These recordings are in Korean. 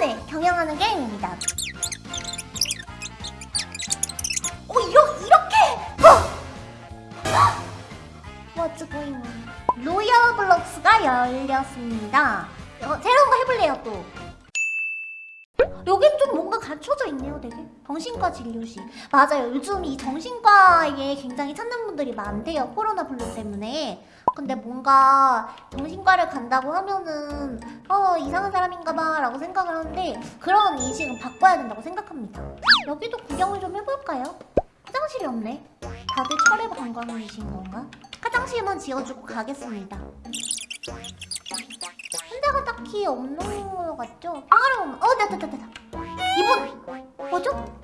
시간을 경영하는 게임입니다. 오 이러, 이렇게! 어! Going on? Lower Bullocks가 열렸습니다. 어, 새로운 거 해볼래요 또. 여긴 좀 뭔가 갖춰져 있네요 되게 정신과 진료실 맞아요 요즘 이 정신과에 굉장히 찾는 분들이 많대요 코로나 블루 때문에 근데 뭔가 정신과를 간다고 하면은 어 이상한 사람인가 봐 라고 생각을 하는데 그런 인식은 바꿔야 된다고 생각합니다 여기도 구경을 좀 해볼까요? 화장실이 없네 다들 철회 관광이신 건가? 화장실만 지어주고 가겠습니다 현대가 딱히 없는 것 같죠? 아, 어, 됐다, 됐다, 됐다. 이분, 뭐죠?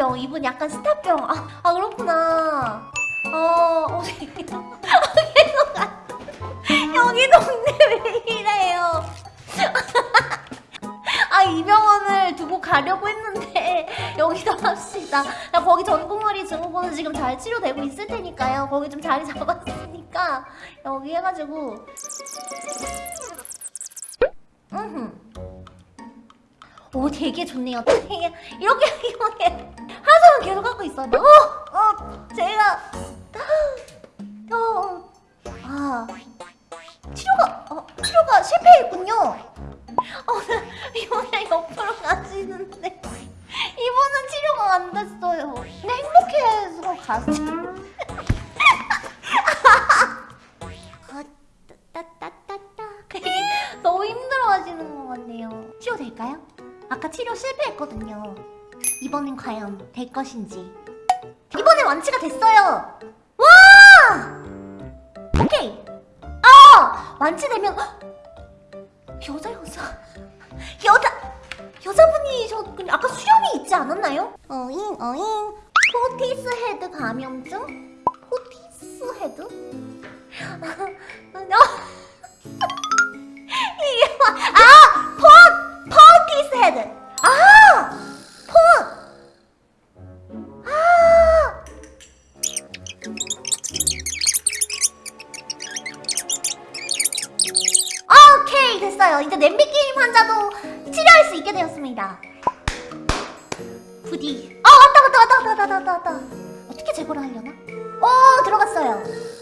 스타병. 이분 약간 스타병. 아, 아 그렇구나. 어, 어. 여기 동네 왜 이래요? 아, 이 병원을 두고 가려고 했는데 여기서 합시다. 나 거기 전공머리 증후군은 지금 잘 치료되고 있을 테니까요. 거기 좀 자리 잡았으니까 여기 해가지고 오 되게 좋네요. 되게 이렇게 이렇게 하소연 계속 하고 있어요. 어, 어, 제가 어, 아 치료가 어, 치료가 실패했군요. 어, 이번에 옆으로 가시는데 이번은 치료가 안 됐어요. 근데 행복해서 갔어요. 아. 너무 힘들어 하시는 것 같네요. 치료 될까요? 아까 치료 실패했거든요. 이번엔 과연 될 것인지. 이번엔 완치가 됐어요. 와! 오케이. 아! 완치되면 헉! 여자 여자 여자 여자분이 저 아까 수염이 있지 않았나요? 어잉 어잉 포티스 헤드 감염증? 헤드 아! 포! 아! 오케이 됐어요 이제 냄비 게임 환자도 치료할 수 있게 되었습니다 부디 아 왔다 왔다 왔다 왔다 왔다 왔다 왔다 어떻게 제거를 하려나? 오 들어갔어요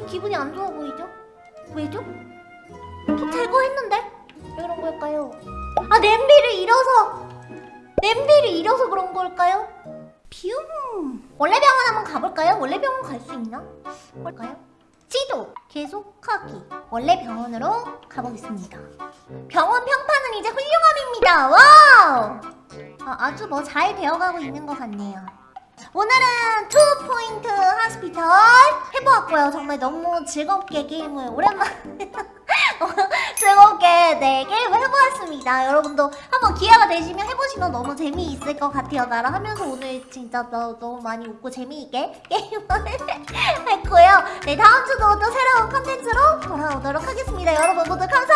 왜 기분이 안 좋아 보이죠? 왜죠? 또 제거했는데? 왜 그런 걸까요? 아 냄비를 잃어서 냄비를 잃어서 그런 걸까요? 뷰 원래 병원 한번 가볼까요? 원래 병원 갈 수 있나? 볼까요? 지도 계속하기 원래 병원으로 가보겠습니다 병원 평판은 이제 훌륭함입니다 wow 아, 아주 뭐 잘 되어가고 있는 것 같네요 오늘은 Two Point Hospital 해보았고요. 정말 너무 즐겁게 게임을 오랜만에 즐겁게 네 게임을 해보았습니다. 여러분도 한번 기회가 되시면 해보시면 너무 재미있을 것 같아요. 나랑 하면서 오늘 진짜 너, 너무 많이 웃고 재미있게 게임을 했고요. 네 다음 주도 또 새로운 컨텐츠로 돌아오도록 하겠습니다. 여러분 모두 감사합니다